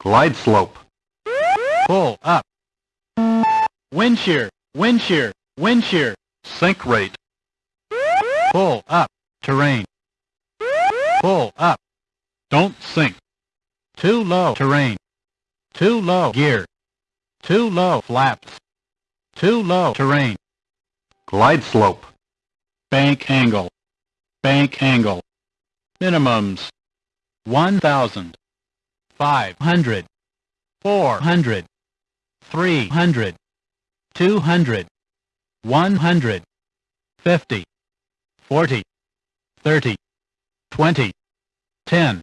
Glide slope. Pull up. Wind shear, wind shear, wind shear. Sink rate. Pull up. Terrain. Pull up. Don't sink. Too low terrain. Too low gear. Too low flaps. Too low terrain. Glide slope. Bank angle. Bank angle. Minimums. 1,000. 500. 400. 300. 200. 100. 50. 40. 30. 20. 10.